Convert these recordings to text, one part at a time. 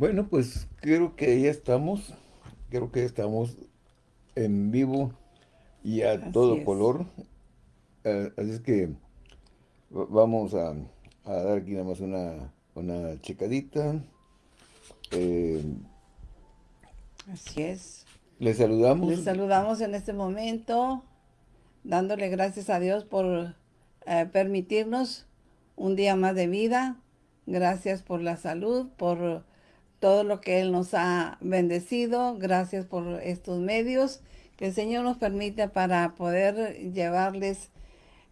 Bueno, pues creo que ya estamos, creo que estamos en vivo y a Así todo es. color. Eh, así es que va- vamos a, a dar aquí nada más una, una checadita. Eh, Así es. les saludamos. Les saludamos en este momento, dándole gracias a Dios por eh, permitirnos un día más de vida. Gracias por la salud, por todo lo que Él nos ha bendecido. Gracias por estos medios que el Señor nos permite para poder llevarles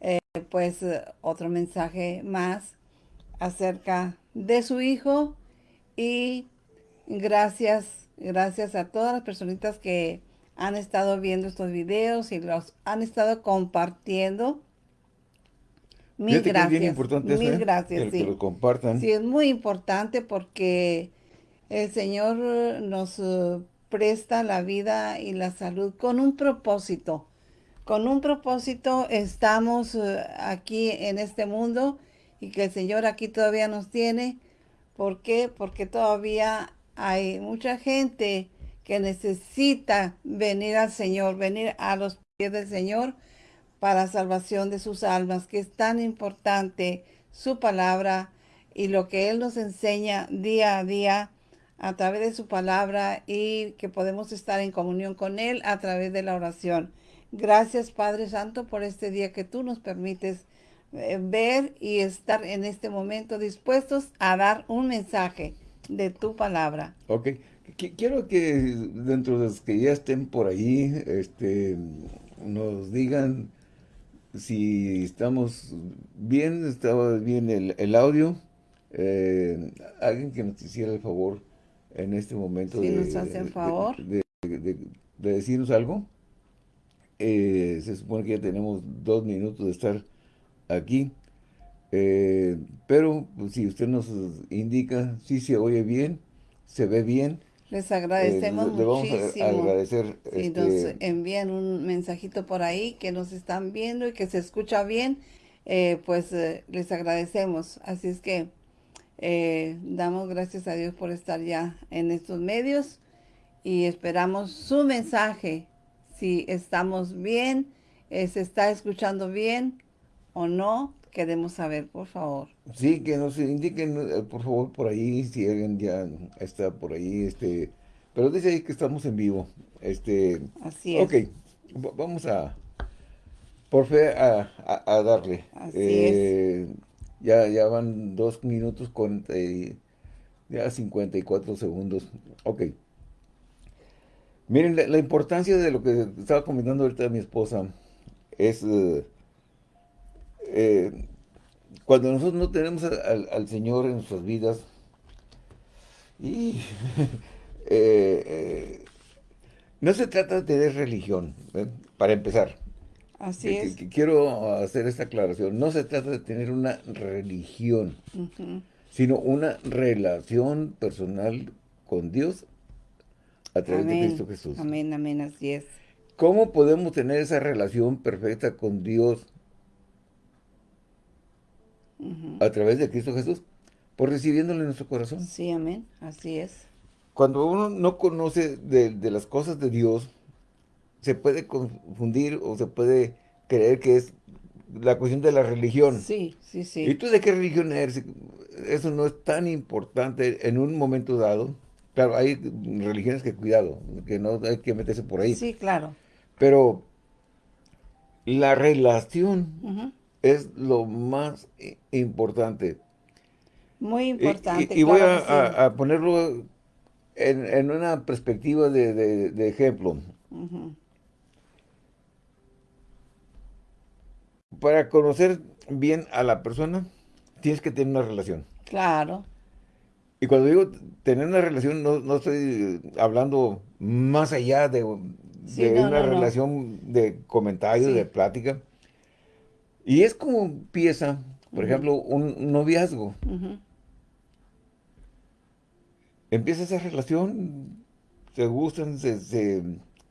eh, pues eh, otro mensaje más acerca de su Hijo y gracias, gracias a todas las personitas que han estado viendo estos videos y los han estado compartiendo. Mil Fíjate que es bien gracias, importante eso, mil ¿eh? gracias, Que, lo compartan. Sí, es muy importante porque el Señor eh, nos eh, presta la vida y la salud con un propósito. Con un propósito estamos eh, aquí en este mundo y que el Señor aquí todavía nos tiene. ¿Por qué? Porque todavía hay mucha gente que necesita venir al Señor, venir a los pies del Señor para salvación de sus almas, que es tan importante su palabra y lo que Él nos enseña día a día a través de su palabra y que podemos estar en comunión con Él a través de la oración. Gracias Padre Santo por este día que tú nos permites eh, ver y estar en este momento dispuestos a dar un mensaje de tu palabra. Ok. Qui- Quiero que dentro de los que ya estén por ahí, este, nos digan si estamos bien, estaba bien el, el audio. Eh, alguien que nos hiciera el favor en este momento Si de, nos hacen favor. de- de- de- de decirnos algo. Eh, se supone que ya tenemos dos minutos de estar aquí. Eh, pero pues, si usted nos indica si se oye bien, se ve bien, Les eh, agradecemos le, le vamos a agradecer. Si nos este, envían un mensajito por ahí que nos están viendo y que se escucha bien, eh, pues eh, les agradecemos. Así es que eh, damos gracias a Dios por estar ya en estos medios y esperamos su mensaje. Si estamos bien, eh, se está escuchando bien o no, queremos saber, por favor. Sí, que nos indiquen, eh, por favor, por ahí, si alguien ya está por ahí, este, pero dice ahí que estamos en vivo, este, Así es. ok, va- vamos a, por fe, a, a- a darle. Así Eh, Ya, ya van dos minutos con, eh, ya 54 segundos, ok. Miren, la, importancia de lo que estaba comentando ahorita mi esposa es... eh, eh, cuando nosotros no tenemos al, al- Señor en nuestras vidas, y, no se trata de religión, para empezar. Así Que- es. que quiero hacer esta aclaración. No se trata de tener una religión, sino una relación personal con Dios a través de. Cristo Jesús. Amén, amén, así es. ¿Cómo podemos tener esa relación perfecta con Dios a través de Cristo Jesús? Por recibiéndole en nuestro corazón. Sí, amén, así es. Cuando uno no conoce de, de las cosas de Dios, se puede confundir o se puede creer que es la cuestión de la religión. Sí, sí, ¿Y sí. tú de qué religión eres? Eso no es tan importante en un momento dado. Claro, hay religiones que cuidado, que no hay que meterse por ahí. Sí, claro. Pero la relación es lo más importante. Muy Y- importante. Y, y voy claro a, sí. a- a ponerlo en, en una perspectiva de, de- de ejemplo. Para conocer bien a la persona, tienes que tener una relación. Claro, Y cuando digo tener una relación, no, no estoy hablando más allá de, Sí, de no, una no, relación de comentario, Sí. de plática. Y es como empieza, por ejemplo, un noviazgo. Empieza esa relación, se gustan, se, se,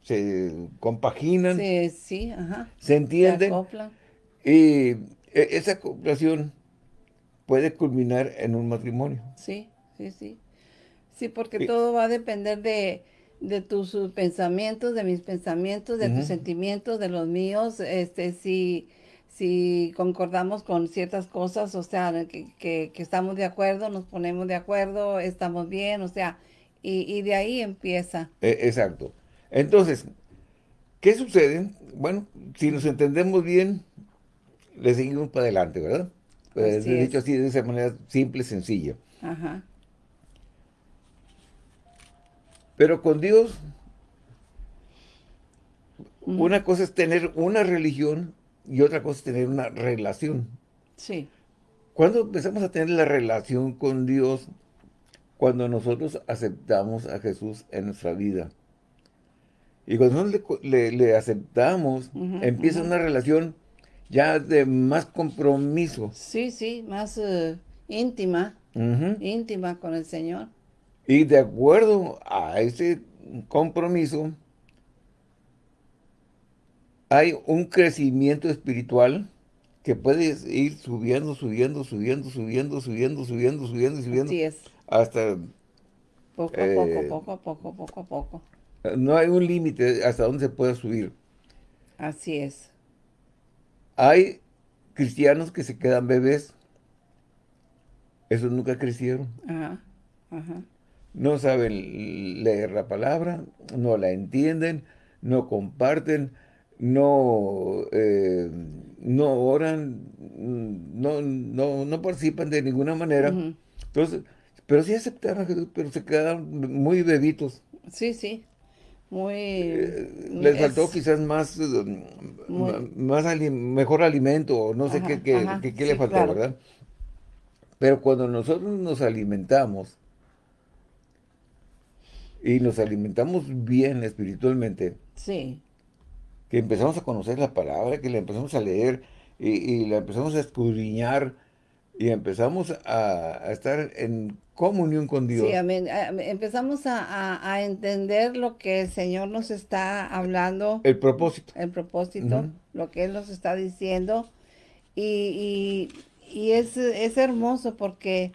se compaginan, Sí, sí, ajá. se Se entienden. acoplan. Y e- esa acoplación puede culminar en un matrimonio. Sí, sí, sí. Sí, porque todo va a depender de, de tus pensamientos, de mis pensamientos, de tus sentimientos, de los míos, este, si, si concordamos con ciertas cosas, o sea, que, que, estamos de acuerdo, nos ponemos de acuerdo, estamos bien, o sea, y, y de ahí empieza. E, exacto. Entonces, ¿qué sucede? Bueno, si nos entendemos bien, le seguimos para adelante, ¿verdad? Pues, dicho así, de esa manera simple, sencilla. Ajá. Pero con Dios, una cosa es tener una religión y otra cosa es tener una relación. Sí. Cuando empezamos a tener la relación con Dios, cuando nosotros aceptamos a Jesús en nuestra vida. Y cuando nosotros le, aceptamos, empieza una relación ya de más compromiso. Sí, sí, más eh, íntima, íntima con el Señor. Y de acuerdo a ese compromiso, hay un crecimiento espiritual que puede ir subiendo, subiendo, subiendo, subiendo, subiendo, subiendo, subiendo, subiendo. Así es. Hasta... Poco a poco, eh, poco a poco, poco a poco. No hay un límite hasta donde se pueda subir. Así es. Hay cristianos que se quedan bebés. Esos nunca crecieron. Ajá, ajá no saben leer la palabra, no la entienden, no comparten, no, eh, no oran, no, no, no, participan de ninguna manera. Entonces, pero sí aceptaron a Jesús, pero se quedaron muy bebitos. Sí, sí. Muy... Eh, les faltó quizás más, eh, más mejor alimento, no sé qué, qué, le faltó, ¿verdad? Pero cuando nosotros nos alimentamos, y nos alimentamos bien espiritualmente. Sí. Que empezamos a conocer la palabra, que la empezamos a leer y, la empezamos a escudriñar y empezamos a, estar en comunión con Dios. Sí, amén. Empezamos a, entender lo que el Señor nos está hablando. El propósito. El propósito, lo que Él nos está diciendo. Y, es, es, hermoso porque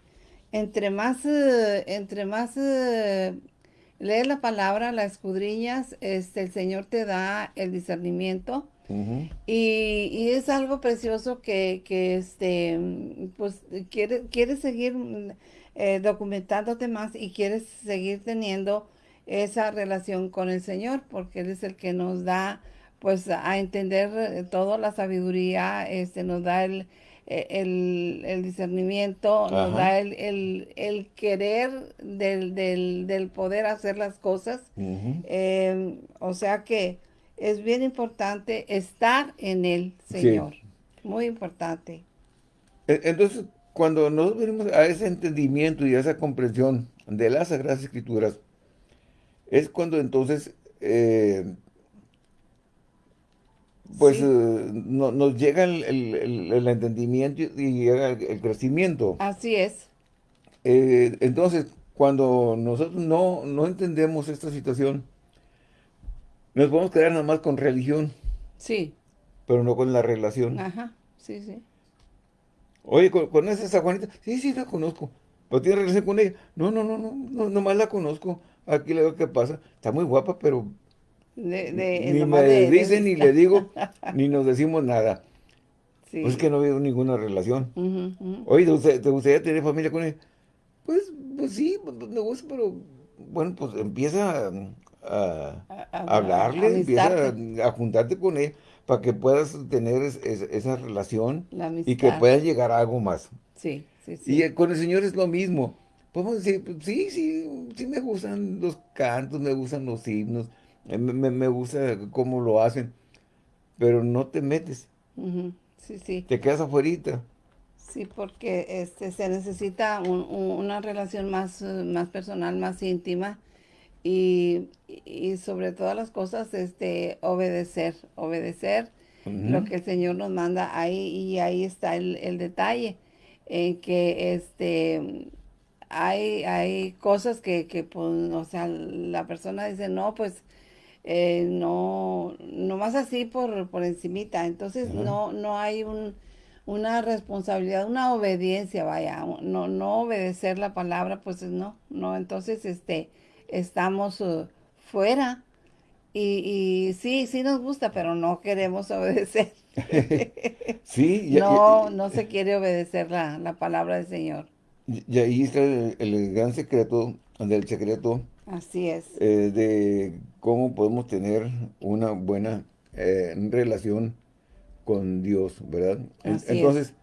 entre más, eh, entre más eh, lees la palabra, la escudriñas, este, el Señor te da el discernimiento. Y, es algo precioso que, este, pues, quieres quiere seguir eh, documentándote más y quieres seguir teniendo esa relación con el Señor, porque Él es el que nos da, pues, a entender eh, toda la sabiduría, este, nos da el, e, el, discernimiento, nos da el, querer del, poder hacer las cosas. Em, o sea que es bien importante estar en el Señor. Muy importante. E, entonces, cuando nos venimos a ese entendimiento y a esa comprensión de las Sagradas Escrituras, es cuando entonces eh, pues eh, nos llega el, entendimiento y llega el, crecimiento. Así es. Eh, entonces, cuando nosotros no, no entendemos esta situación, nos podemos quedar nada más con religión. Sí. Pero no con la relación. Ajá, sí, sí. Oye, ¿conoces a Juanita? Sí, sí, la conozco. ¿Pero tienes relación con ella? No, no, no, no, no nomás la conozco. Aquí le veo qué pasa. Está muy guapa, pero ni me dicen, ni le digo, ni nos decimos nada. Pues es que no veo ninguna relación. Oye, ¿te gustaría, tener familia con él? Pues, pues sí, pues, pues, me gusta, pero bueno, pues empieza a, hablarle, empieza a, juntarte con él para que puedas tener esa relación y que puedas llegar a algo más. Sí, sí, sí. Y con el Señor es lo mismo. Podemos decir, sí, sí, sí me gustan los cantos, me gustan los himnos, me, me, gusta cómo lo hacen, pero no te metes. Sí, sí. Te quedas afuera. Sí, porque este, se necesita una relación más, más personal, más íntima y, sobre todas las cosas este, obedecer, obedecer lo que el Señor nos manda ahí y ahí está el, detalle en que este hay, hay cosas que, que pues, o sea, la persona dice, no, pues eh, no, no más así por, por encimita. Entonces no, no hay un, una responsabilidad, una obediencia, vaya, no, no obedecer la palabra, pues no, no, entonces este, estamos uh, fuera y, y, sí, sí nos gusta, pero no queremos obedecer. sí, no, no se quiere obedecer la, la palabra del Señor. Y ahí está el, gran secreto, del secreto. Así es. Eh, de cómo podemos tener una buena eh, relación con Dios, ¿verdad? Entonces,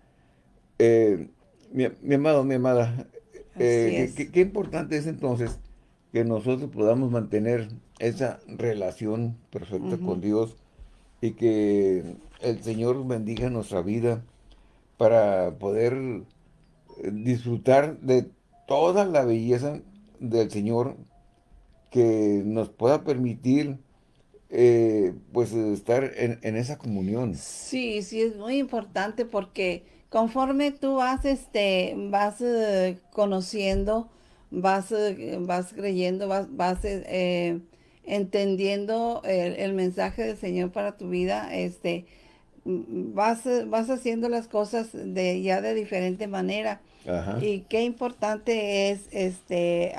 eh, mi, amado, mi amada, qué, qué, importante es entonces que nosotros podamos mantener esa relación perfecta con Dios y que el Señor bendiga nuestra vida para poder disfrutar de toda la belleza del Señor que nos pueda permitir eh, pues estar en, esa comunión. Sí, sí, es muy importante porque conforme tú vas, este, vas eh, conociendo, vas, eh, vas creyendo, vas, vas entendiendo el, el, mensaje del Señor para tu vida, este, vas, vas haciendo las cosas de ya de diferente manera. Y qué importante es este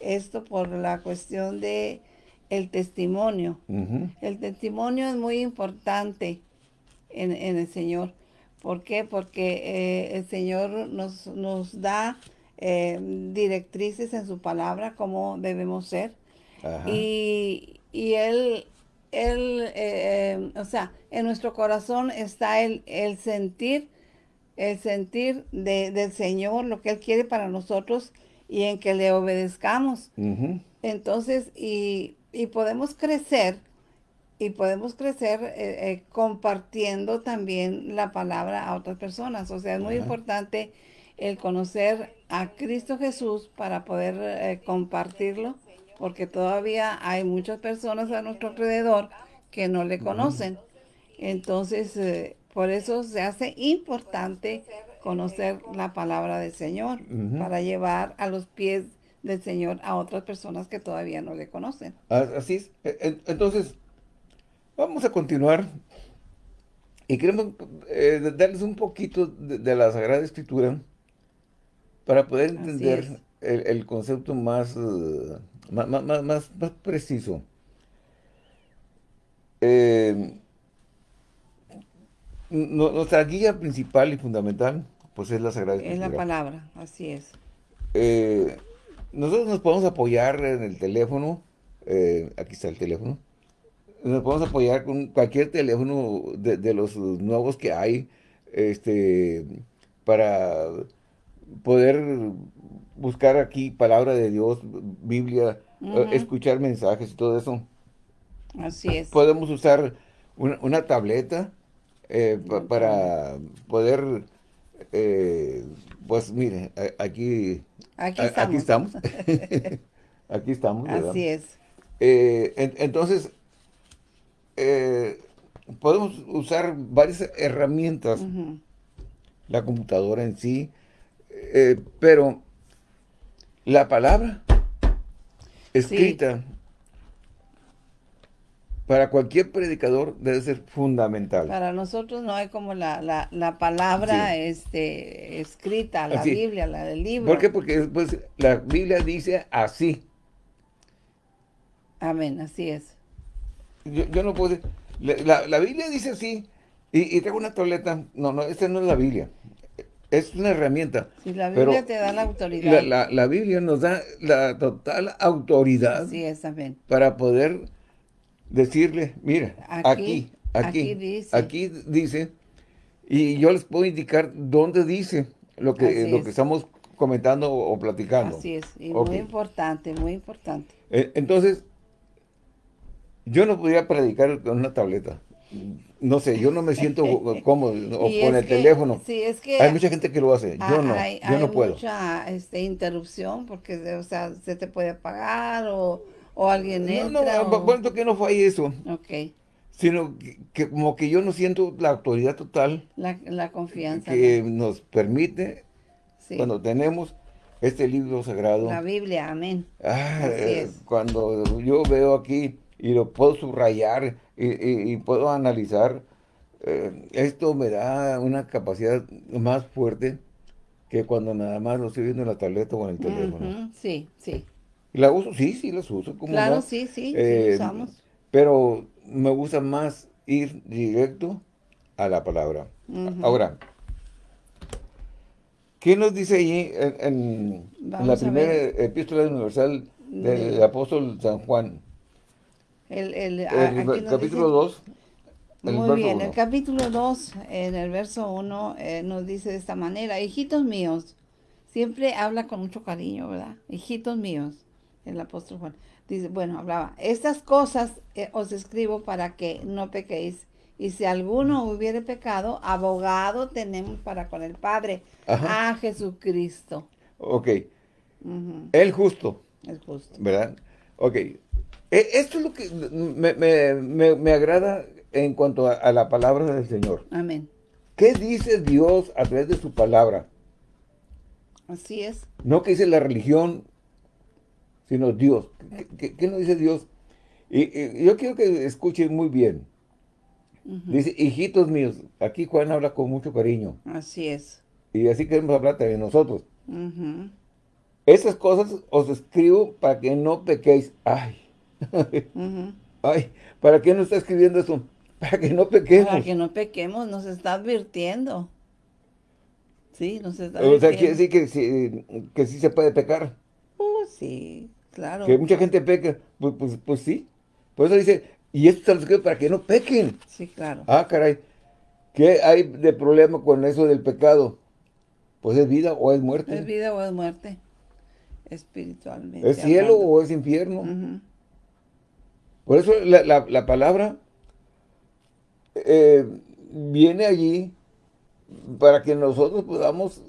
esto por la cuestión de el testimonio. El testimonio es muy importante en, el Señor. ¿Por qué? Porque eh, el Señor nos, nos da eh, directrices en su palabra, cómo debemos ser. Y, y Él, él eh, o sea, en nuestro corazón está el, el sentir el sentir de, del Señor, lo que Él quiere para nosotros y en que le obedezcamos. Entonces, y, podemos crecer, y podemos crecer eh, eh, compartiendo también la palabra a otras personas. O sea, es muy importante el conocer a Cristo Jesús para poder eh, compartirlo, porque todavía hay muchas personas a nuestro alrededor que no le conocen. Entonces, por eso se hace importante conocer la palabra del Señor para llevar a los pies del Señor a otras personas que todavía no le conocen. Así es. E, entonces, vamos a continuar y queremos eh, darles un poquito de, la Sagrada Escritura para poder entender el, concepto más, uh, más, más, más, preciso. Eh, nuestra guía principal y fundamental, pues es la Sagrada Escritura. Es la palabra, así es. Eh, nosotros nos podemos apoyar en el teléfono, eh, aquí está el teléfono, nos podemos apoyar con cualquier teléfono de, los nuevos que hay, este, para poder buscar aquí palabra de Dios, Biblia, eh, escuchar mensajes y todo eso. Así es. Podemos usar una tableta, eh, para poder, eh, pues mire, aquí, aquí estamos. Aquí estamos. Así es. Eh, entonces, podemos usar varias herramientas, la computadora en sí, pero la palabra escrita para cualquier predicador debe ser fundamental. Para nosotros no hay como la, palabra este, escrita, la Biblia, la del libro. ¿Por qué? Porque pues, la Biblia dice así. Amén, así es. Yo, no puedo la, la, Biblia dice así y, y, tengo una tableta. No, no, esta no es la Biblia. Es una herramienta. Si la Biblia te da la autoridad. La, la, Biblia nos da la total autoridad. Para poder decirle, mira, aquí, aquí, aquí, dice. y yo les puedo indicar dónde dice lo que, lo que estamos comentando o, platicando. Así es, y muy importante, muy importante. Eh, entonces, yo no podría predicar con una tableta. No sé, yo no me siento cómodo o con el teléfono. Sí, es que hay mucha gente que lo hace, yo no, yo no puedo. Hay mucha este, interrupción porque, o sea, se te puede apagar o o alguien entra. No, no, bueno, que no fue eso. Ok. Sino que, como que yo no siento la autoridad total. La, confianza. Que nos permite, cuando tenemos este libro sagrado. La Biblia, amén. Ah, eh, cuando yo veo aquí y lo puedo subrayar y, puedo analizar, eh, esto me da una capacidad más fuerte que cuando nada más lo estoy viendo en la tableta o en el teléfono. Sí, sí. ¿Y la uso? Sí, sí, las uso. ¿cómo Claro, sí, sí, sí, Eh, usamos. Pero me gusta más ir directo a la palabra. Ahora, ¿qué nos dice allí en, en- en la primera epístola universal del De- apóstol San Juan? El, el, El capítulo dice- 2, el Muy bien, uno. el capítulo 2, en el verso 1, nos dice de esta manera, hijitos míos, siempre habla con mucho cariño, ¿verdad? Hijitos míos, el apóstol Juan. Dice, bueno, hablaba, estas cosas eh, os escribo para que no pequéis. Y si alguno hubiere pecado, abogado tenemos para con el Padre, Ajá. a Jesucristo. Ok, Ujú, el justo, es justo. ¿verdad? Ok, esto es lo que me, me- me- me agrada en cuanto a, a la palabra del Señor. Amén. ¿Qué dice Dios a través de su palabra? Así es. No que dice la religión, sino Dios. ¿Qué, qué- qué nos dice Dios? Y, y yo quiero que escuchen muy bien. Ujú, Dice, hijitos míos, aquí Juan habla con mucho cariño. Así es. Y así queremos hablar también nosotros. Esas cosas os escribo para que no pequéis. Ay, ay, ¿para qué no está escribiendo eso? Para que no pequemos. Para que no pequemos, nos está advirtiendo. Sí, nos está O sea, advirtiendo. quiere decir que sí, que sí se puede pecar. Uh, sí, claro. Que mucha gente peca. Pues, pues, pues sí. Por eso dice, y esto se lo escribo para que no pequen. Sí, claro. Ah, caray. ¿Qué hay de problema con eso del pecado? Pues es vida o es muerte. ¿Es vida o es muerte? Espiritualmente. ¿Es cielo hablando. o es infierno? Por eso la, la- la palabra eh, viene allí para que nosotros podamos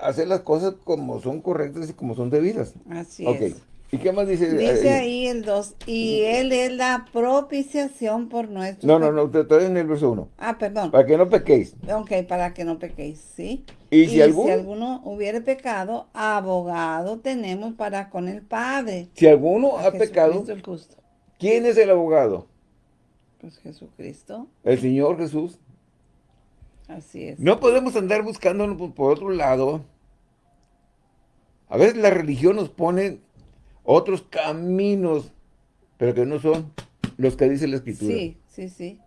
hacer las cosas como son correctas y como son debidas. Así es. ¿Y qué más dice? Dice eh, ahí el 2, y Él es la propiciación por nuestros No, no, no, te- todavía en el verso 1. Ah, perdón. Para que no pequéis. Ok, para que no pequéis, ¿sí? Y si alguno- alguno hubiere pecado, abogado tenemos para con el Padre. Si alguno ha pecado, el justo. ¿Quién es el abogado? Pues Jesucristo, El Señor Jesús. así es. No podemos andar buscándolo por, otro lado. A veces la religión nos pone otros caminos, pero que no son los que dice la Escritura. Sí, sí, sí.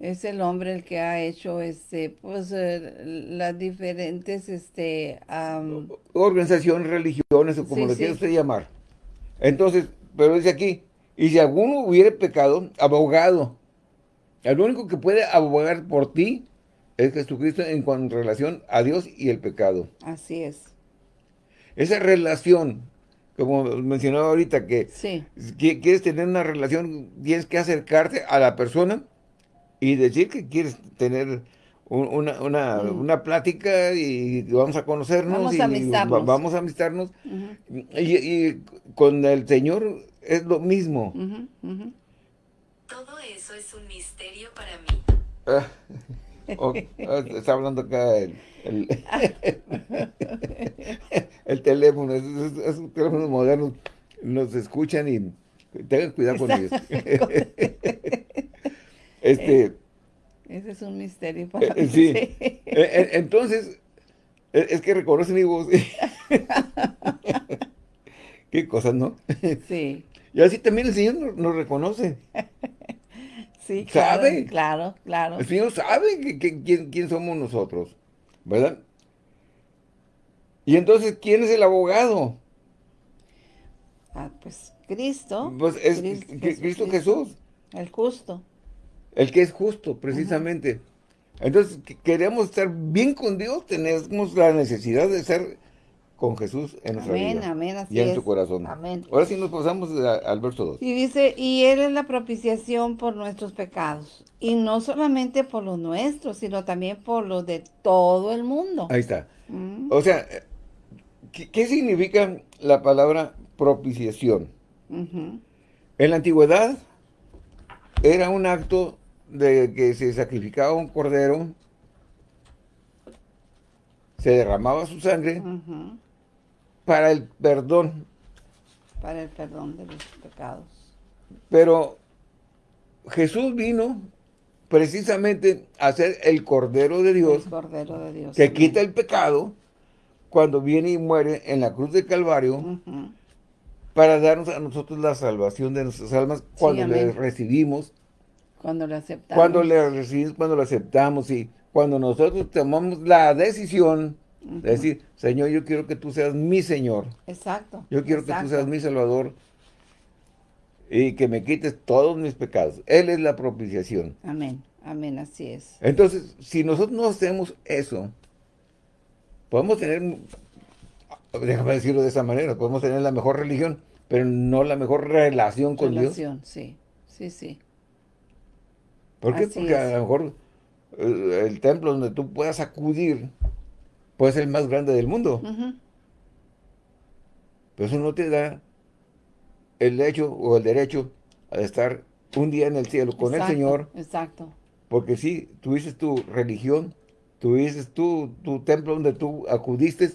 Es el hombre el que ha hecho este, pues, eh, las diferentes, este, am, Organización, religiones o como Sí, le sí. quiera usted llamar. Entonces, pero dice aquí, y si alguno hubiere pecado, abogado. El único que puede abogar por ti es Jesucristo en relación a Dios y el pecado. así es. Esa relación, como mencionaba ahorita, que Sí, qui- quieres tener una relación, tienes que acercarte a la persona y decir que quieres tener una, una, Mm. una plática y vamos a conocernos Vamos y a amistarnos. va- vamos a amistarnos. Y, y con el Señor es lo mismo. Todo eso es un misterio para mí. Ah, oh, ah, está hablando acá el, el, el teléfono, esos, esos teléfonos modernos nos escuchan y tengan cuidado con ellos. este, Ese es un misterio para Eh, mí. sí. Eh, eh, Entonces, es que reconocen mi voz. Qué cosas, ¿no? Sí, Y así también el Señor nos, reconoce. sí, claro, ¿Sabe? claro, claro. El Señor sabe que- que- quién, quién somos nosotros, ¿verdad? Y entonces, ¿quién es el abogado? Ah, pues Cristo. Pues es Cris- Cri- Cristo Jesús, El justo. El que es justo, precisamente. Entonces, que- queremos estar bien con Dios, tenemos la necesidad de estar con Jesús en nuestra Amén, vida. amén, así y en es. tu corazón. Amén. Ahora sí nos pasamos a- al verso 2. Y dice, y Él es la propiciación por nuestros pecados. Y no solamente por los nuestros, sino también por los de todo el mundo. Ahí está. Mm, O sea, ¿qué, qué significa la palabra propiciación? En la antigüedad era un acto de que se sacrificaba un cordero, se derramaba su sangre para el perdón, Para el perdón de los pecados. pero Jesús vino precisamente a ser el Cordero de Dios El Cordero de Dios. que quita el pecado cuando viene y muere en la cruz del Calvario para darnos a nosotros la salvación de nuestras almas cuando le amén. recibimos, Cuando le aceptamos. cuando le recibimos, cuando lo aceptamos y cuando nosotros tomamos la decisión de decir, Señor, yo quiero que tú seas mi Señor, Exacto. yo quiero que tú seas mi Salvador y que me quites todos mis pecados. Él es la propiciación. Amén, amén, así es. Entonces, si nosotros no hacemos eso, podemos tener, déjame decirlo de esa manera, podemos tener la mejor religión, pero no la mejor relación con Dios. Relación, sí, sí, sí. ¿Por qué? Así Porque es. a lo mejor eh, el templo donde tú puedas acudir puede ser el más grande del mundo, pero eso no te da el hecho o el derecho a estar un día en el cielo con Exacto, el Señor, Exacto. porque sí, tuviste tu religión, tuviste tu, tu templo donde tú acudiste,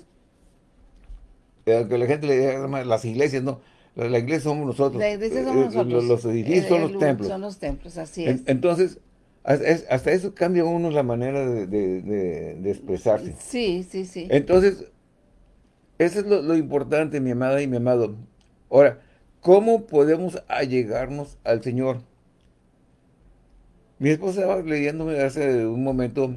eh, que la gente le llama las iglesias, no, la, la iglesia somos nosotros, La iglesia Eh, somos eh, nosotros. los, los edificios El- son los templos. Son los templos, así En- es. entonces, hasta, es- hasta eso cambia uno la manera de, de- de- de expresarse. Sí, sí, sí. Entonces, eso es lo, lo importante, mi amada y mi amado. Ahora, ¿cómo podemos allegarnos al Señor? Mi esposa estaba leyéndome hace un momento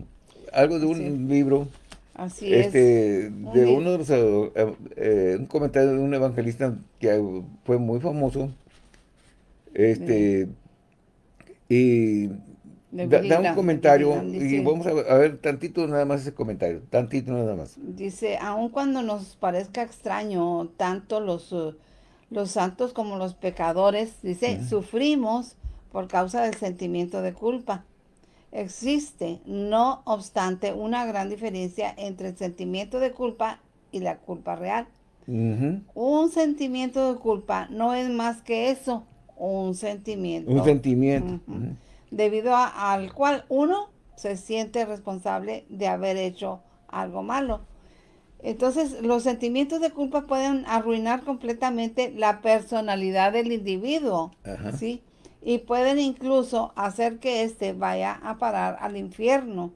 algo de un Sí. libro, así es. este, de li- uno de los, eh, eh, un comentario de un evangelista que fue muy famoso, este, y De da, un de comentario, y vamos a ver, a ver tantito nada más ese comentario, tantito nada más. Dice, aun cuando nos parezca extraño, tanto los, eh, los santos como los pecadores, dice, sufrimos por causa del sentimiento de culpa. Existe, no obstante, una gran diferencia entre el sentimiento de culpa y la culpa real. Un sentimiento de culpa no es más que eso, un sentimiento. Un sentimiento. Debido a- al cual uno se siente responsable de haber hecho algo malo. Entonces, los sentimientos de culpa pueden arruinar completamente la personalidad del individuo. ¿sí? Y pueden incluso hacer que éste vaya a parar al infierno.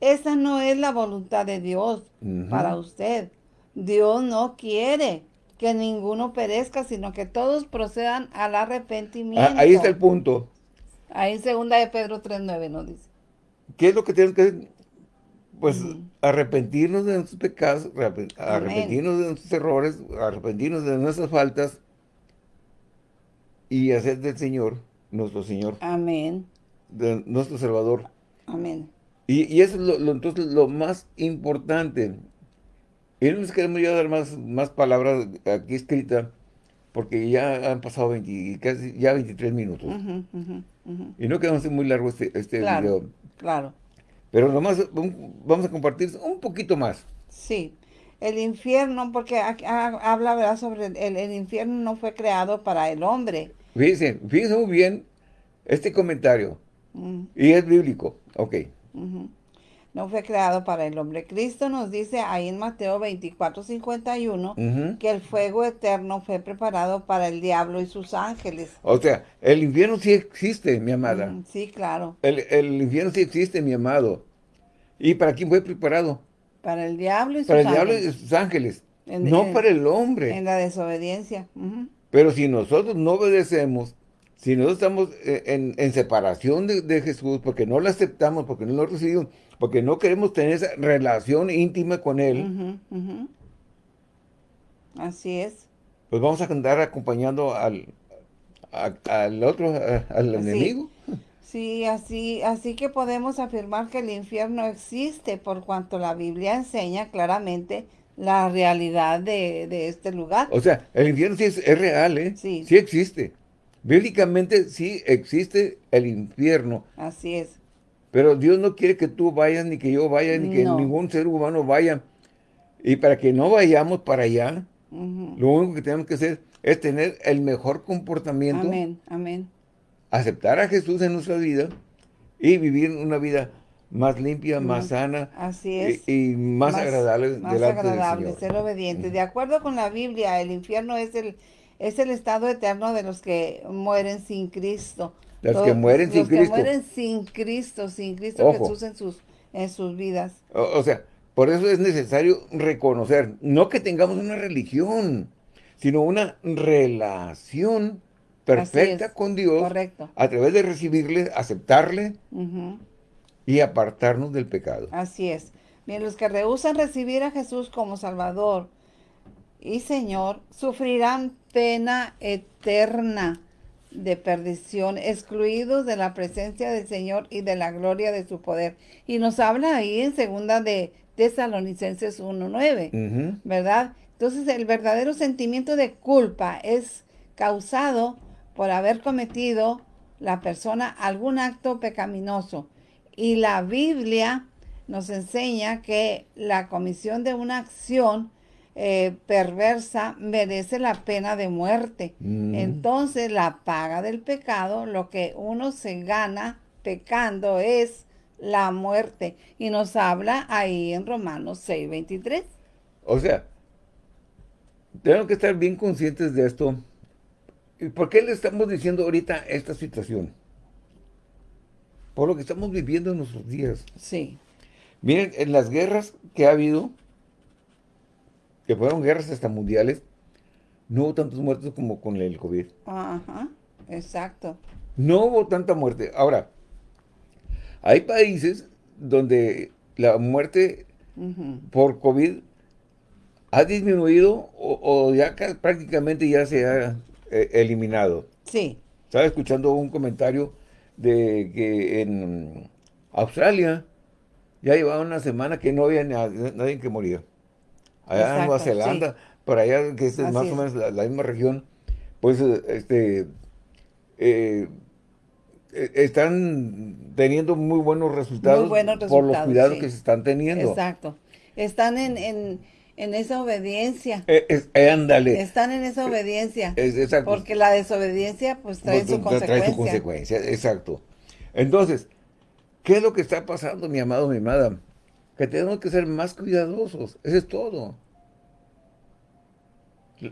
Esa no es la voluntad de Dios para usted. Dios no quiere que ninguno perezca, sino que todos procedan al arrepentimiento. Ah, ahí está el punto. Ahí en segunda de Pedro 3.9 nos dice. ¿Qué es lo que tenemos que hacer? Pues arrepentirnos de nuestros pecados, arrep- arrepentirnos de nuestros errores, arrepentirnos de nuestras faltas y hacer del Señor, nuestro Señor, Amén. de nuestro Salvador. Amén. Y, y eso es lo, lo- entonces lo más importante. Y no les queremos ya dar más, más palabras aquí escritas, porque ya han pasado 20, casi ya 23 minutos. Y no queremos muy largo este, este Claro. video. Claro. Pero nomás vamos a compartir un poquito más. Sí. El infierno, porque aquí ha- habla ¿verdad? sobre el infierno no fue creado para el hombre. Fíjense, fíjense muy bien este comentario. Mm, Y es bíblico. Ok. No fue creado para el hombre. Cristo nos dice ahí en Mateo 24, 51 Ujú. que el fuego eterno fue preparado para el diablo y sus ángeles. O sea, el infierno sí existe, mi amada. Ujú, Sí, claro. el, el infierno sí existe, mi amado. ¿Y para quién fue preparado? Para el diablo y sus Para el diablo y ángeles. sus ángeles. En- no en- para el hombre. En la desobediencia. Pero si nosotros no obedecemos, si nosotros estamos eh, en, en separación de, de Jesús, porque no lo aceptamos, porque no lo recibimos, porque no queremos tener esa relación íntima con Él, ujú. Así es. pues vamos a andar acompañando al, a- al otro, a- al Así. enemigo. Sí, así, así que podemos afirmar que el infierno existe por cuanto la Biblia enseña claramente la realidad de, de este lugar. O sea, el infierno sí es, es real, ¿eh? Sí. existe. Bíblicamente sí existe el infierno, Así es. pero Dios no quiere que tú vayas, ni que yo vaya, ni que No. ningún ser humano vaya. Y para que no vayamos para allá, lo único que tenemos que hacer es tener el mejor comportamiento, Amén, amén. aceptar a Jesús en nuestra vida y vivir una vida más limpia, más sana Así es. y, y más, agradable más delante agradable, del Señor. ser obediente. De acuerdo con la Biblia, el infierno es el, es el estado eterno de los que mueren sin Cristo. Los, que mueren sin los que Cristo. mueren sin Cristo, sin Cristo Ojo. Jesús en sus, en sus vidas. O, o sea, por eso es necesario reconocer, no que tengamos una religión, sino una relación perfecta es, con Dios correcto. a través de recibirle, aceptarle Ujú. Y apartarnos del pecado. Así es. Bien, los que rehusan recibir a Jesús como Salvador y Señor sufrirán pena eterna de perdición, excluidos de la presencia del Señor y de la gloria de su poder. Y nos habla ahí en segunda de Tesalonicenses 1.9, Ujú. ¿verdad? Entonces el verdadero sentimiento de culpa es causado por haber cometido la persona algún acto pecaminoso. Y la Biblia nos enseña que la comisión de una acción eh, perversa merece la pena de muerte. Mm. Entonces la paga del pecado, lo que uno se gana pecando es la muerte. Y nos habla ahí en Romanos 6:23. O sea, tenemos que estar bien conscientes de esto. ¿Y por qué le estamos diciendo ahorita esta situación? Por lo que estamos viviendo en nuestros días. Sí, Miren, en las guerras que ha habido, que fueron guerras hasta mundiales, no hubo tantos muertos como con el COVID. ajá, exacto. No hubo tanta muerte. Ahora, hay países donde la muerte por COVID ha disminuido o, o ya ca- prácticamente ya se ha eh, eliminado. Sí, Estaba escuchando un comentario de que en Australia ya llevaba una semana que no había na- nadie que moría. Allá en Nueva Zelanda, por allá, que es más es. o menos la, la misma región, pues este eh, eh, están teniendo muy buenos resultados, Muy buenos por los cuidados sí. que se están teniendo. exacto. Están en, en, en esa obediencia. Eh, eh, ándale. Están en esa obediencia. Es- exacto. Porque la desobediencia pues trae Pues, su consecuencia. Trae su consecuencia, exacto. Entonces, ¿qué es lo que está pasando, mi amado, mi amada? Que tenemos que ser más cuidadosos, eso es todo.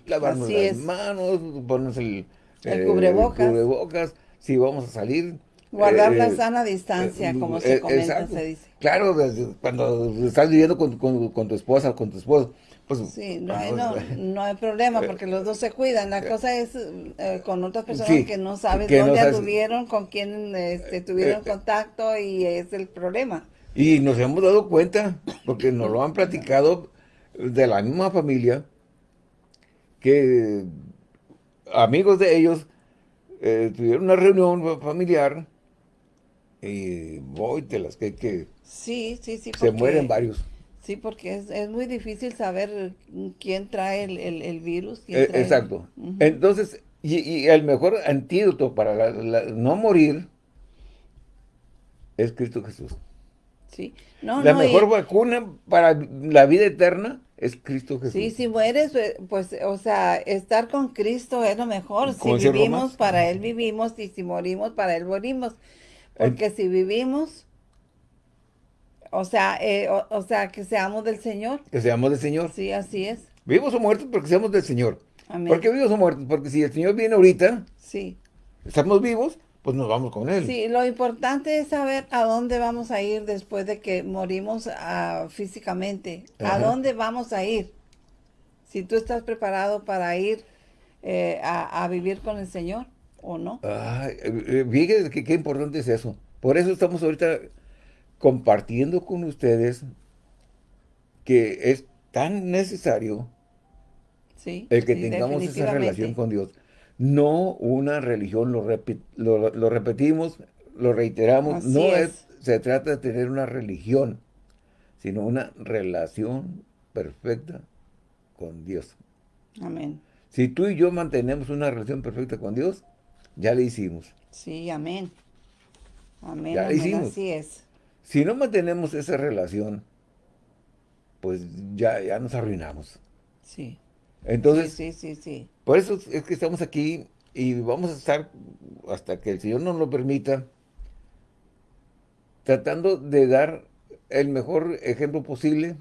Lavarnos Así las es. manos, ponernos el, El cubrebocas. cubrebocas, si vamos a salir. Guardar eh, la eh, sana distancia, eh, como eh, se comenta, exacto. se dice. Claro, desde cuando estás viviendo con, con- con tu esposa o con tu esposo, pues... Sí, no hay, vamos, no, no hay problema porque los dos se cuidan. La cosa es eh, con otras personas Sí, que no sabes que no dónde sabes- anduvieron, con quién este, tuvieron Eh, contacto y es el problema. Y nos hemos dado cuenta, porque nos lo han platicado de la misma familia, que amigos de ellos eh, tuvieron una reunión familiar y voy de las que, que Sí, sí, sí. se porque- mueren varios. Sí, porque es, es muy difícil saber quién trae el, el- el virus. quién Eh, trae- exacto. Entonces, y, y el mejor antídoto para la- la- no morir es Cristo Jesús. Sí, no, la no, y- mejor vacuna para la vida eterna es Cristo Jesús. Sí, si mueres, eh, pues, o sea, estar con Cristo es lo mejor. Si vivimos, para Él vivimos, y si morimos, para Él morimos. Porque si vivimos, o sea, eh, o, o sea, que seamos del Señor. Que seamos del Señor. Sí, así es. Vivos o muertos porque seamos del Señor. Amén. ¿Por qué vivos o muertos? Porque si el Señor viene ahorita, Sí. estamos vivos, pues nos vamos con Él. Sí, lo importante es saber a dónde vamos a ir después de que morimos ah, físicamente. ¿A dónde vamos a ir? Si tú estás preparado para ir eh, a, a vivir con el Señor o no. Ay, eh, eh, que qué importante es eso. Por eso estamos ahorita compartiendo con ustedes que es tan necesario Sí, el que sí, tengamos esa relación con Dios. No una religión, lo, repi- lo, lo repetimos, lo reiteramos, Así no es. es. se trata de tener una religión, sino una relación perfecta con Dios. Amén. Si tú y yo mantenemos una relación perfecta con Dios, ya le hicimos. Sí, amén. Amén, Ya lo amén, hicimos. así es. Si no mantenemos esa relación, pues ya, ya nos arruinamos. Sí. Entonces, sí, sí, sí, sí. por eso es que estamos aquí y vamos a estar hasta que el Señor nos lo permita, tratando de dar el mejor ejemplo posible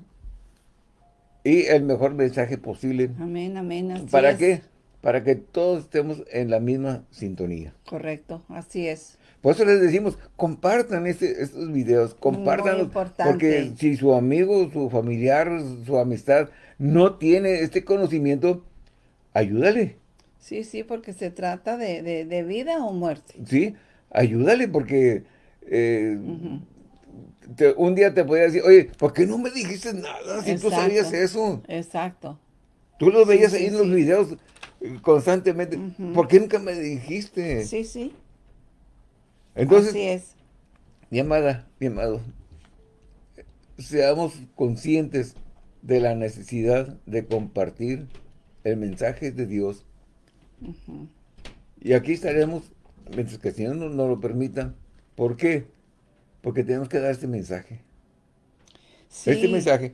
y el mejor mensaje posible. Amén, amén, así ¿Para es. qué? Para que todos estemos en la misma sintonía. Correcto, así es. Por eso les decimos, compartan este, estos videos, importante. Porque si su amigo, su familiar, su amistad no tiene este conocimiento, ayúdale. Sí, sí, porque se trata de, de- de vida o muerte. Sí, ayúdale porque eh, te- un día te podía decir, oye, ¿por qué no me dijiste nada si tú Exacto. sabías eso? Exacto. Tú lo veías sí, ahí en los sí. videos eh, constantemente. ¿Por qué nunca me dijiste? Sí, sí. Entonces, Así es. mi amada, mi amado, seamos conscientes de la necesidad de compartir el mensaje de Dios. Y aquí estaremos, mientras que el Señor nos, nos lo permita. ¿Por qué? Porque tenemos que dar este mensaje. Sí. Este mensaje.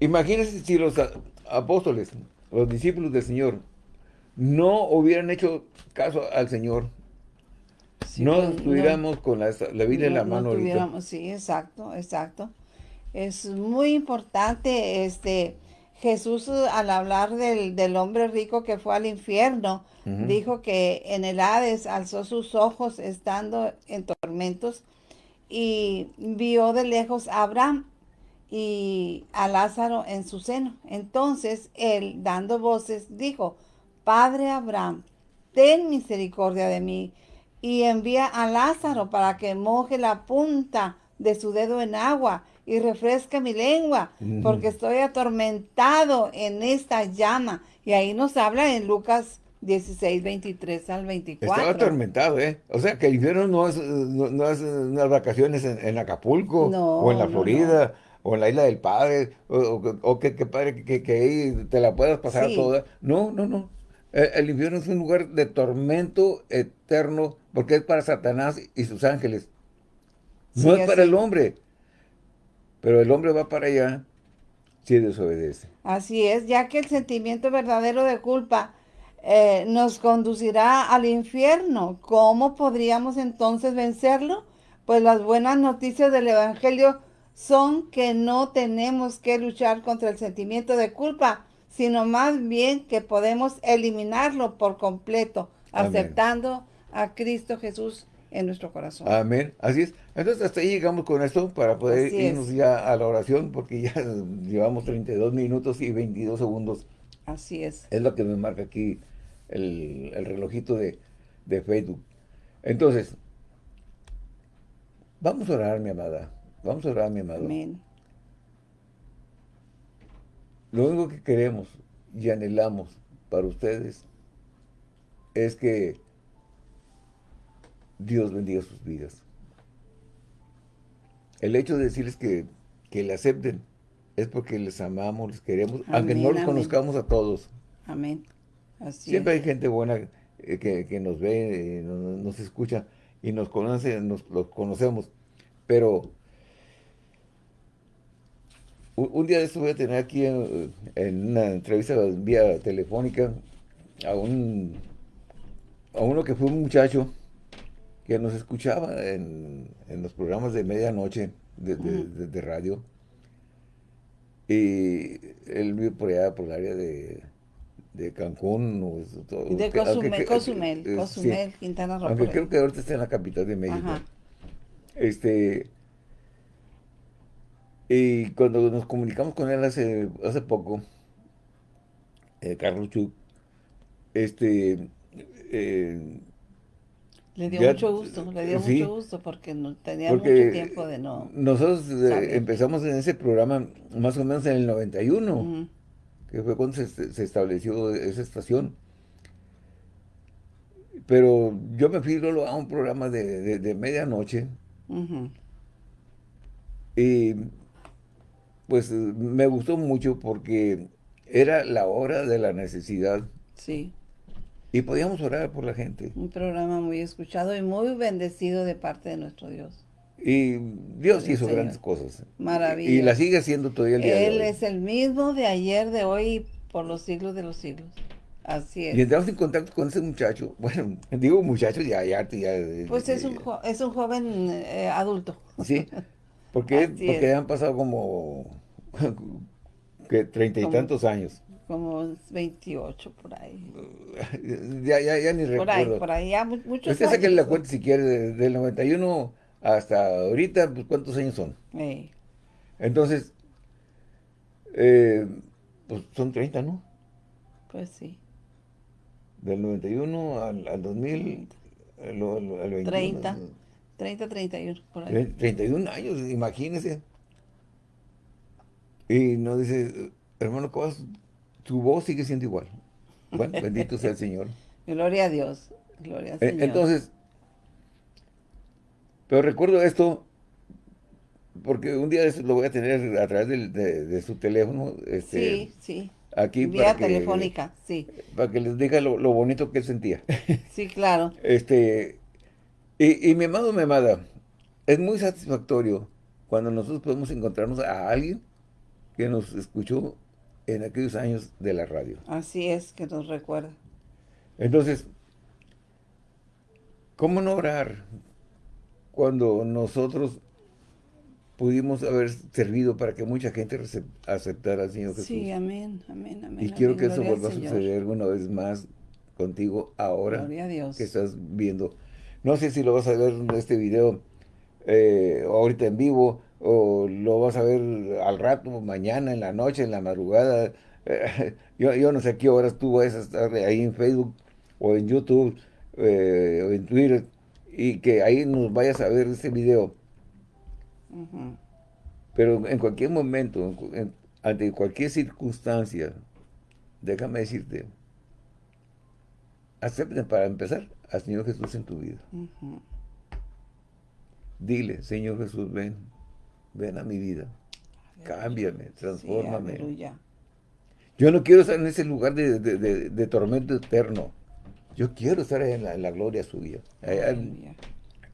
Imagínense si los apóstoles, los discípulos del Señor, no hubieran hecho caso al Señor. Sí, no pues, estuviéramos con la, la Biblia en la no mano ahorita. Sí, exacto, exacto. Es muy importante, este, Jesús eh, al hablar del, del hombre rico que fue al infierno, dijo que en el Hades alzó sus ojos estando en tormentos y vio de lejos a Abraham y a Lázaro en su seno. Entonces él, dando voces, dijo, Padre Abraham, ten misericordia de mí y envía a Lázaro para que moje la punta de su dedo en agua y refresque mi lengua, porque estoy atormentado en esta llama. Y ahí nos habla en Lucas 16, 23 al 24. Estaba atormentado, ¿eh? O sea, que el infierno no es, no, no es unas vacaciones en, en Acapulco, No, o en la Florida, o en la Isla del Padre, o, o o que, que padre que, que ahí te la puedas pasar Sí. toda. No, no, no. El, el infierno es un lugar de tormento eterno, porque es para Satanás y sus ángeles. No Sí, es para así. el hombre. Pero el hombre va para allá si desobedece. Así es, ya que el sentimiento verdadero de culpa eh, nos conducirá al infierno. ¿Cómo podríamos entonces vencerlo? Pues las buenas noticias del Evangelio son que no tenemos que luchar contra el sentimiento de culpa, sino más bien que podemos eliminarlo por completo, Amén. aceptando a Cristo Jesús en nuestro corazón. Amén. Así es. Entonces hasta ahí llegamos con esto para poder Así es. irnos ya a la oración porque ya llevamos 32 minutos y 22 segundos. Así es. Es lo que me marca aquí el, el relojito de, de Facebook. Entonces, vamos a orar, mi amada. Vamos a orar, mi amado. Amén. Lo único que queremos y anhelamos para ustedes es que Dios bendiga sus vidas. El hecho de decirles que, que le acepten es porque les amamos, les queremos, aunque no los amén. conozcamos a todos. Amén. Así Siempre es. hay gente buena eh, que, que nos ve, eh, nos, nos escucha y nos conoce, nos los conocemos. Pero un, un día de esto voy a tener aquí eh, en una entrevista vía telefónica a un a uno que fue un muchacho que nos escuchaba en, en los programas de medianoche de, de- de- de radio. Y él vive por allá, por el área de, de Cancún. o todo, de que- aunque Cozumel, que- Cozumel, eh, sí, Cozumel, Quintana Roo. aunque creo que ahorita está en la capital de México. Ajá. Este. Y cuando nos comunicamos con él hace, hace poco, eh, Carlos Chuk, este. eh, Le dio Ya- mucho gusto, le dio sí. mucho gusto porque no tenía porque mucho tiempo de no. nosotros eh, empezamos en ese programa más o menos en el 91, Ujú. que fue cuando se, se estableció esa estación. Pero yo me fui a un programa de, de- de medianoche y pues me gustó mucho porque era la hora de la necesidad Sí, y podíamos orar por la gente. un programa muy escuchado y muy bendecido de parte de nuestro Dios. Y Dios hizo Señor. grandes cosas. Maravillas. Y la sigue haciendo todavía el día de Él hoy. es el mismo de ayer, de hoy y por los siglos de los siglos. Así Y es. entramos en contacto con ese muchacho. Bueno, digo muchacho, ya, ya, ya. Pues es un, es un joven eh, adulto. Sí, porque, porque es. han pasado como que treinta y Como- tantos años. Como 28 por ahí. Ya, ya, ya ni Por ahí, recuerdo. por ahí, ya mu- muchos Usted saque la cuenta si quiere, de- del 91 hasta ahorita, pues ¿cuántos años son? Ey, Entonces, eh, pues son 30, ¿no? pues sí, Del 91 al, al 2000, al, al- al 21. 30. 30, 31, por ahí. Tre- 31 años, imagínese. Y nos dice, hermano Cobas, tu voz sigue siendo igual. Bueno, bendito sea el Señor. Gloria a Dios, gloria al Eh, Señor. Entonces, pero recuerdo esto, porque un día lo voy a tener a través de, de su teléfono, este, sí, sí, aquí vía para que, telefónica, sí, para que les diga lo, lo bonito que él sentía. sí, claro. Este, y, y mi amado, mi amada, es muy satisfactorio cuando nosotros podemos encontrarnos a alguien que nos escuchó en aquellos años de la radio. Así es que nos recuerda. Entonces, ¿cómo no orar cuando nosotros pudimos haber servido para que mucha gente aceptara al Señor Jesús? Sí, amén, amén, amén. y quiero amén, que eso vuelva a suceder una vez más contigo ahora a Dios. que estás viendo. No sé si lo vas a ver en este video eh, ahorita en vivo o lo vas a ver al rato, mañana, en la noche, en la madrugada. Eh, yo, yo no sé qué horas tú vas a estar ahí en Facebook o en YouTube eh, o en Twitter y que ahí nos vayas a ver este video. Pero en cualquier momento, en ante cualquier circunstancia, déjame decirte, acepta para empezar al Señor Jesús en tu vida. Dile, Señor Jesús, ven, ven a mi vida, cámbiame, Sí, transfórmame. aleluya. Yo no quiero estar en ese lugar de, de- de- de tormento eterno. Yo quiero estar en la, en la gloria suya, allá en,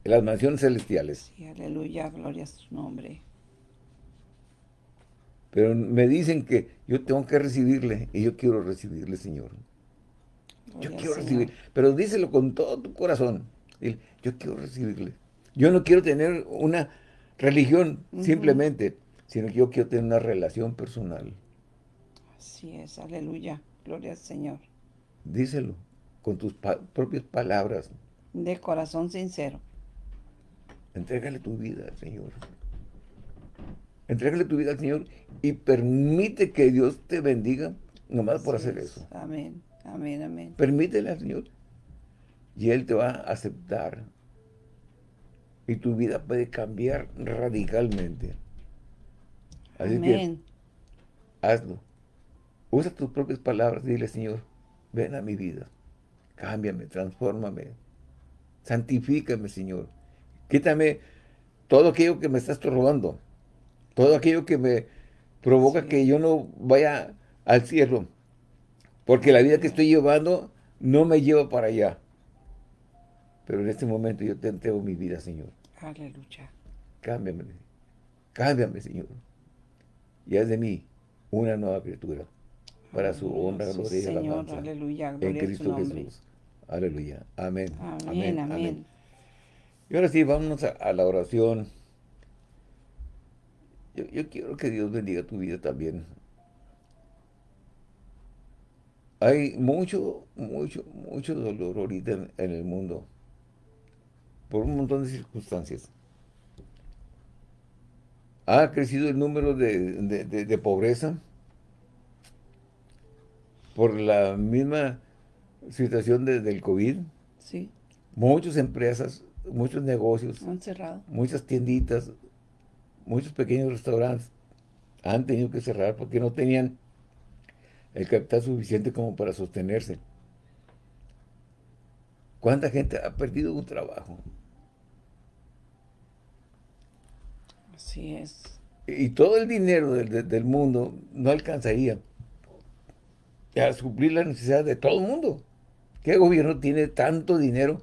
las mansiones celestiales. Sí, aleluya, gloria a su nombre. Pero me dicen que yo tengo que recibirle y yo quiero recibirle, Señor. Yo Gloria quiero recibir, pero díselo con todo tu corazón. Yo quiero recibirle. Yo no quiero tener una religión simplemente, sino que yo quiero tener una relación personal. Así es, aleluya, gloria al Señor. Díselo con tus pa- propias palabras. De corazón sincero. Entrégale tu vida al Señor. Entrégale tu vida al Señor y permite que Dios te bendiga nomás por hacer es. eso. Amén, amén, amén. Permítele al Señor. Y Él te va a aceptar. Y tu vida puede cambiar radicalmente. Así Amén. que hazlo. Usa tus propias palabras. Dile, Señor, ven a mi vida. Cámbiame, transfórmame. Santifícame, Señor. Quítame todo aquello que me está estorbando. Todo aquello que me provoca Sí. que yo no vaya al cielo. Porque la vida que estoy llevando no me lleva para allá. Pero en este momento yo te entrego mi vida, Señor. Aleluya. Cámbiame. Cámbiame, Señor. Y haz de mí una nueva criatura. Para su honra, gloria y Señor, alabanza. aleluya, En gloria su Cristo. Jesús. Aleluya. Amén. Amén, amén. Y ahora sí, vámonos a, a la oración. Yo, yo quiero que Dios bendiga tu vida también. Hay mucho, mucho, mucho dolor ahorita en, en el mundo. Por un montón de circunstancias. Ha crecido el número de, de- de- de pobreza por la misma situación de- del COVID. Sí, Muchas empresas, muchos negocios, han cerrado. muchas tienditas, muchos pequeños restaurantes han tenido que cerrar porque no tenían el capital suficiente como para sostenerse. ¿Cuánta gente ha perdido un trabajo? Así es. Y todo el dinero del, del- mundo no alcanzaría a suplir la necesidad de todo el mundo. ¿Qué gobierno tiene tanto dinero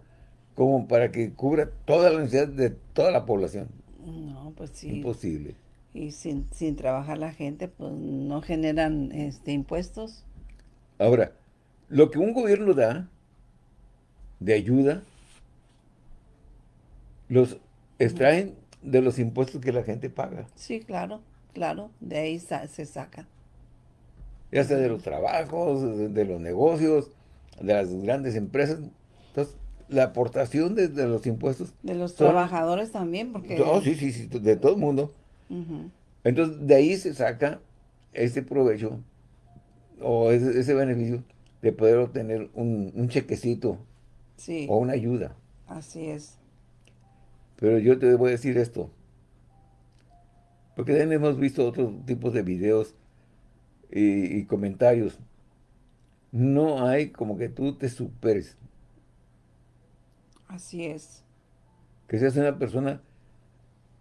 como para que cubra toda la necesidad de toda la población? No, pues sí. Imposible. Y sin, sin trabajar la gente, pues no generan este impuestos. Ahora, lo que un gobierno da de ayuda, los extraen de los impuestos que la gente paga. Sí, claro, claro, de ahí sa- se saca. ya sea de los trabajos, de, de los negocios, de las grandes empresas. Entonces, la aportación de, de los impuestos... De los son- trabajadores también, porque... Oh, sí, sí, sí, de todo el mundo. Entonces, de ahí se saca ese provecho o ese, ese beneficio de poder obtener un, un chequecito Sí, o una ayuda. así es. Pero yo te voy a decir esto. Porque también hemos visto otros tipos de videos y, y comentarios. No hay como que tú te superes. Así es. Que seas una persona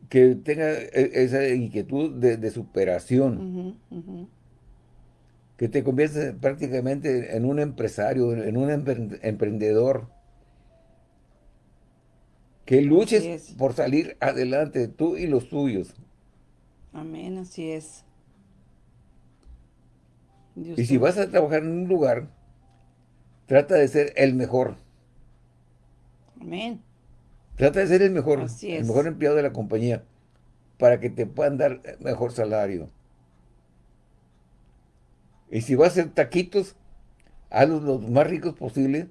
que tenga e- esa inquietud de, de superación. Que te conviertas prácticamente en un empresario, en un empre- emprendedor. Que luches es. por salir adelante, tú y los tuyos. Amén, así es. Dios Y si vas a trabajar en un lugar, trata de ser el mejor. Amén. Trata de ser el mejor, Así el es. mejor empleado de la compañía, para que te puedan dar mejor salario. Y si vas a hacer taquitos, hazlos los más ricos posible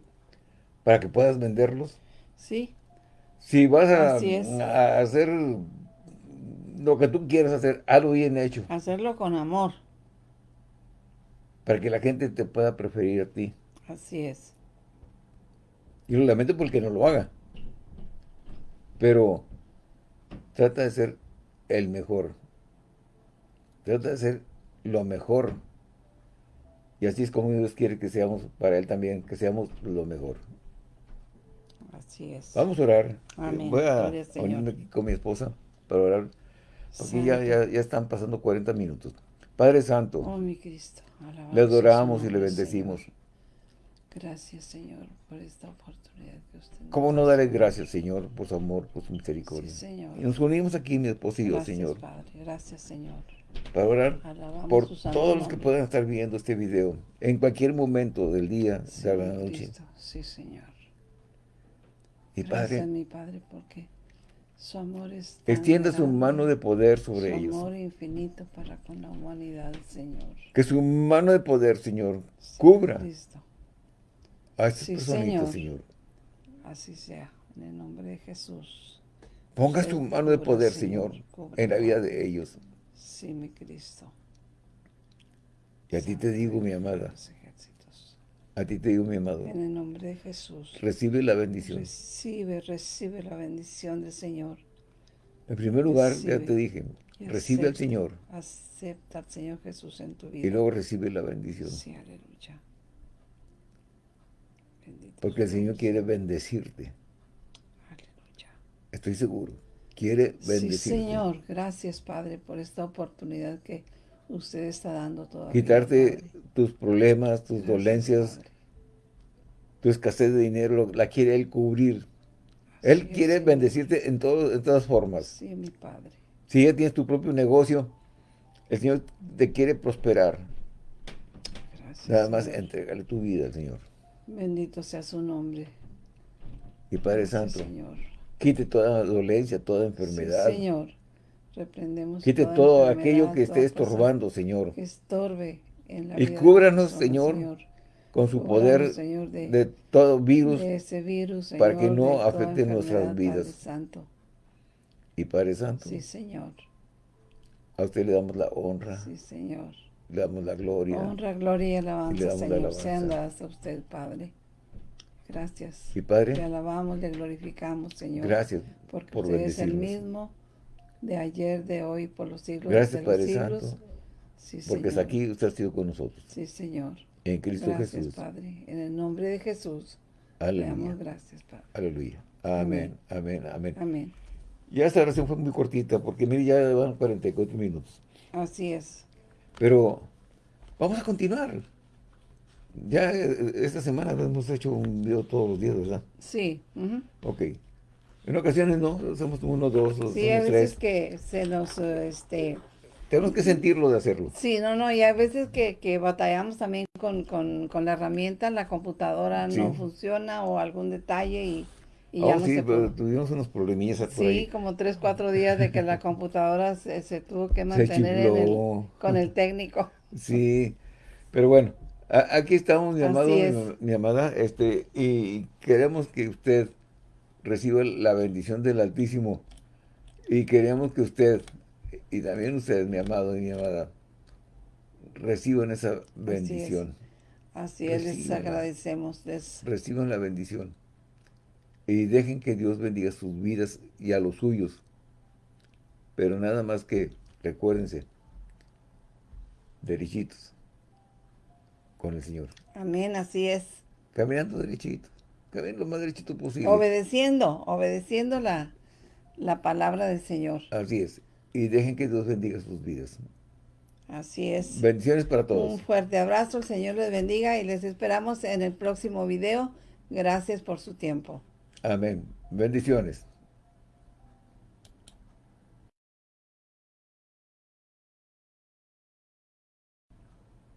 para que puedas venderlos. Sí, Si vas a, hacer lo que tú quieras hacer, hazlo bien hecho, hacerlo con amor. para que la gente te pueda preferir a ti. Así es. Y lo lamento porque no lo haga. Pero trata de ser el mejor. Trata de ser lo mejor. Y así es como Dios quiere que seamos para Él también, que seamos lo mejor. Así es. Vamos a orar. Amén. Voy a unirme aquí con mi esposa para orar. Porque ya, ya, ya están pasando 40 minutos. Padre Santo, Oh, mi Cristo. alabado le adoramos y le bendecimos. Señor. Gracias, Señor, por esta oportunidad que usted nos ¿Cómo no da. darle gracias, Señor, por su amor, por su misericordia? Sí, Señor. Y nos unimos aquí, mi esposa y yo, Gracias, Señor, Padre. Gracias, Señor. para orar Alabamos por todos los que puedan estar viendo este video en cualquier momento del día, Sí, de la noche. Cristo. Sí, Señor. Gracias, Padre, mi Padre, porque su amor es tan extienda su grande, mano de poder sobre su ellos. amor infinito para con la humanidad, Señor. Que su mano de poder, Señor, Sí, cubra Cristo. a estas Sí, personitas, Señor. Señor. Así sea, en el nombre de Jesús. Ponga Usted su mano de cubra, poder, Señor, Señor, en la vida de ellos. Sí, mi Cristo. Y a ti te digo, mi amada, ejércitos. A ti te digo, mi amado, En el nombre de Jesús. recibe la bendición. Recibe, recibe la bendición del Señor. En primer lugar, ya te dije, recibe al Señor Acepta al Señor Jesús en tu vida. y luego recibe la bendición. Sí, aleluya. Bendito Porque el Señor quiere bendecirte. Aleluya. Estoy seguro. Quiere Sí, bendecirte. Señor. Gracias, Padre, por esta oportunidad que usted está dando todavía. Quitarte tus problemas, tus Gracias, dolencias, Padre. tu escasez de dinero, la quiere Él cubrir. Él es, quiere bendecirte en, todo, en todas formas. Sí, mi Padre. Si ya tienes tu propio negocio, el Señor te quiere prosperar. Gracias. Nada más Señor. entregale tu vida al Señor. Bendito sea su nombre. Y Padre Gracias, Santo, Señor. quite toda dolencia, toda Sí, enfermedad. Señor. Reprendemos quite todo aquello que esté estorbando, Señor. Que estorbe en la Y vida cúbranos, personas, Señor, Con su Cúbranos, poder Señor, de, de todo virus. de ese virus, para que Señor, no afecte nuestras vidas. Padre Santo. Y Padre Santo, Sí, Señor. a usted le damos la honra, Sí, Señor. le damos la gloria. Honra, gloria y Y le alabanza, la Señor, alabanza. sean dadas a usted, Padre. Gracias. Y Le Padre, alabamos, le glorificamos, Señor. gracias Porque por usted es el mismo de ayer, de hoy, por los siglos Gracias, de los Padre siglos. Santo, Sí, porque es Señor. aquí usted ha sido con nosotros. Sí, Señor. En Cristo Gracias, Jesús. Padre. En el nombre de Jesús. Le damos Aleluya. gracias, Padre. Aleluya. Amén, amén, amén. Amén. Ya esta oración fue muy cortita, porque mire, ya van 44 minutos. Así es. Pero vamos a continuar. Ya eh, esta semana hemos hecho un video todos los días, ¿verdad? Sí. ujú. Ok. En ocasiones no, hacemos uno, dos, o Sí, a veces tres. que se nos, este... Tenemos que sentirlo de hacerlo. Sí, no, no, y a veces que, que batallamos también con, con, con la herramienta, la computadora no funciona o algún detalle y, y ya Oh, no sí, se pero tuvimos unos problemillas por Sí, ahí. como tres, cuatro días de que la computadora se, se tuvo que mantener en el, chifló. con el técnico. Sí, Pero bueno, aquí estamos, mi amado, mi, mi, amada, este, y queremos que usted reciba la bendición del Altísimo. Y queremos que usted, y también ustedes, mi amado y mi amada, reciban esa bendición. Así es, les agradecemos. Reciban la bendición. Y dejen que Dios bendiga sus vidas y a los suyos. Pero nada más que, recuérdense, derechitos con el Señor. Amén, así es. Caminando derechito, lo más derechito posible. Obedeciendo, obedeciendo la, la palabra del Señor. Así es. Y dejen que Dios bendiga sus vidas. Así es. Bendiciones para todos. Un fuerte abrazo, el Señor les bendiga y les esperamos en el próximo video. Gracias por su tiempo. Amén. Bendiciones.